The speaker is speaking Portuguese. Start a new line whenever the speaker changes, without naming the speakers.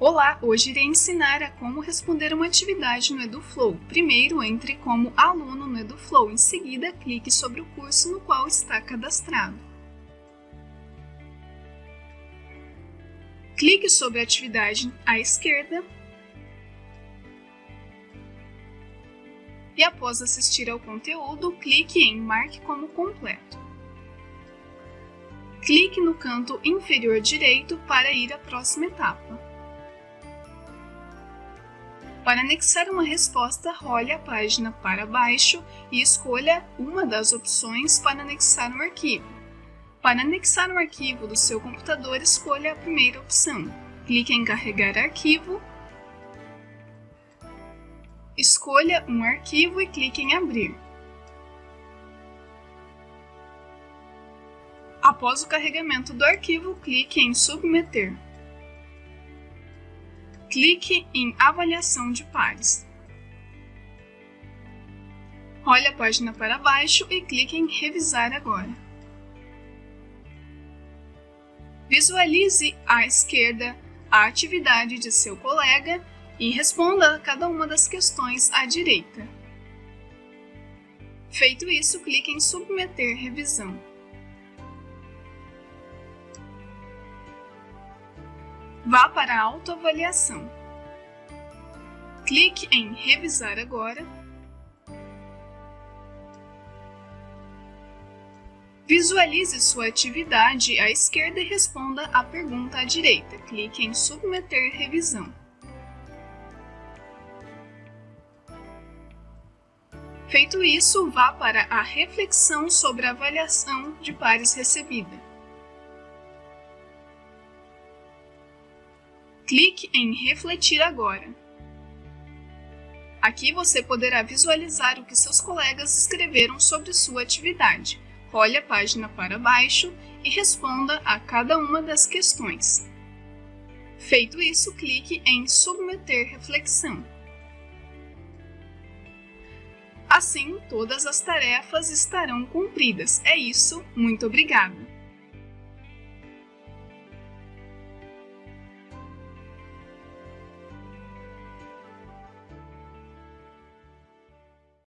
Olá, hoje irei ensinar a como responder uma atividade no EduFlow. Primeiro, entre como aluno no EduFlow, em seguida, clique sobre o curso no qual está cadastrado. Clique sobre a atividade à esquerda e após assistir ao conteúdo, clique em Marque como completo. Clique no canto inferior direito para ir à próxima etapa. Para anexar uma resposta, role a página para baixo e escolha uma das opções para anexar um arquivo. Para anexar um arquivo do seu computador, escolha a primeira opção. Clique em Carregar arquivo, escolha um arquivo e clique em Abrir. Após o carregamento do arquivo, clique em Submeter clique em Avaliação de pares. Role a página para baixo e clique em Revisar agora. Visualize à esquerda a atividade de seu colega e responda a cada uma das questões à direita. Feito isso, clique em Submeter revisão. Vá para a autoavaliação. Clique em Revisar agora. Visualize sua atividade à esquerda e responda a pergunta à direita. Clique em Submeter revisão. Feito isso, vá para a reflexão sobre a avaliação de pares recebida. Clique em Refletir agora. Aqui você poderá visualizar o que seus colegas escreveram sobre sua atividade. Role a página para baixo e responda a cada uma das questões. Feito isso, clique em Submeter reflexão. Assim, todas as tarefas estarão cumpridas. É isso, muito obrigada!